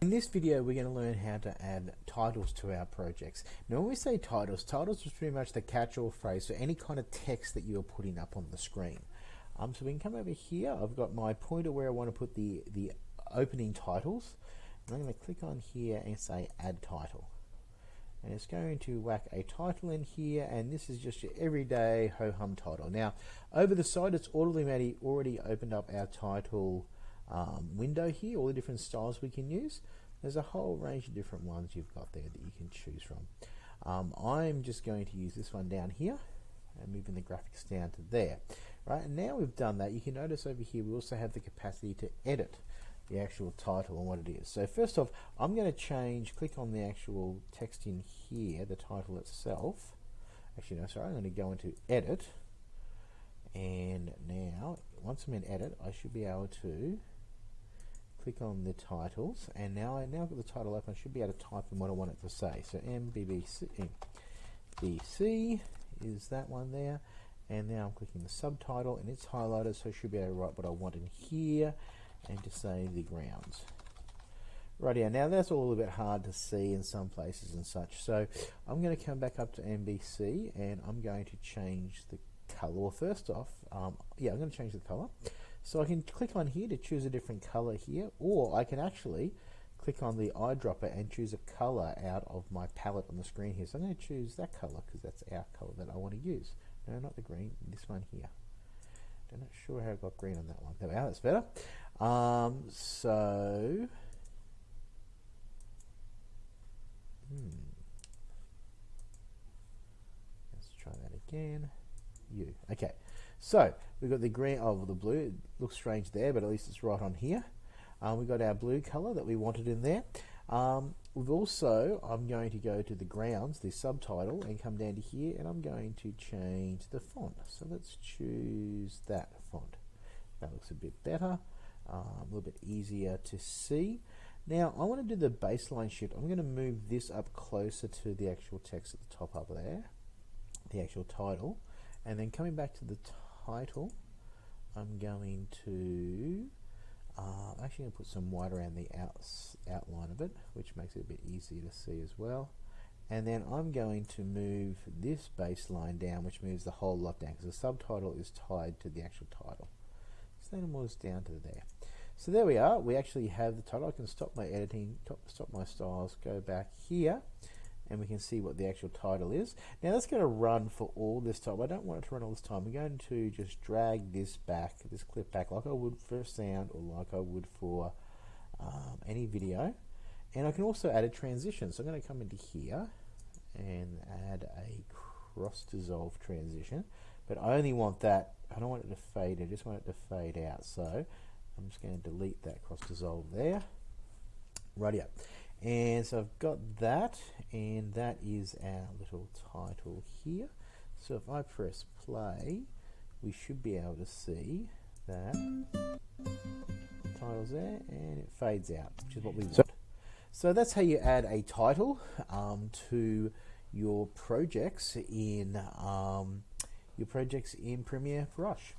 In this video we're going to learn how to add titles to our projects. Now when we say titles, titles is pretty much the catch-all phrase for any kind of text that you're putting up on the screen. Um, so we can come over here, I've got my pointer where I want to put the, the opening titles. And I'm going to click on here and say add title. And it's going to whack a title in here and this is just your everyday ho-hum title. Now over the side it's already, already opened up our title um, window here, all the different styles we can use. There's a whole range of different ones you've got there that you can choose from. Um, I'm just going to use this one down here and moving the graphics down to there. Right, and now we've done that, you can notice over here we also have the capacity to edit the actual title and what it is. So first off, I'm going to change, click on the actual text in here, the title itself. Actually, no, sorry, I'm going to go into edit. And now, once I'm in edit, I should be able to click on the titles and now I now got the title open I should be able to type in what I want it to say. So MBBC BC is that one there and now I'm clicking the subtitle and it's highlighted so I should be able to write what I want in here and to say the grounds. Right here now that's all a bit hard to see in some places and such. So I'm going to come back up to MBC and I'm going to change the color well first off um, yeah I'm going to change the color so I can click on here to choose a different color here, or I can actually click on the eyedropper and choose a color out of my palette on the screen here. So I'm going to choose that color because that's our color that I want to use. No, not the green, this one here. I'm not sure how I got green on that one. There we are, that's better. Um, so, hmm. Let's try that again. You. Okay. So we've got the green, oh, the blue, it looks strange there, but at least it's right on here. Um, we've got our blue color that we wanted in there. Um, we've also, I'm going to go to the grounds, the subtitle, and come down to here, and I'm going to change the font. So let's choose that font. That looks a bit better, um, a little bit easier to see. Now, I want to do the baseline shift. I'm going to move this up closer to the actual text at the top up there, the actual title. And then coming back to the title, I'm going to uh, I'm actually going to put some white around the outs, outline of it, which makes it a bit easier to see as well. And then I'm going to move this baseline down, which moves the whole lot down, because the subtitle is tied to the actual title. So then it moves down to there. So there we are. We actually have the title. I can stop my editing, stop my styles, go back here, and we can see what the actual title is. Now that's going to run for all this time. I don't want it to run all this time. We're going to just drag this back, this clip back like I would for sound or like I would for um, any video. And I can also add a transition. So I'm going to come into here and add a cross dissolve transition. But I only want that, I don't want it to fade, I just want it to fade out. So I'm just going to delete that cross dissolve there. Right up. And so I've got that, and that is our little title here. So if I press play, we should be able to see that title's there, and it fades out, which is what we want. So that's how you add a title um, to your projects in um, your projects in Premiere Rush.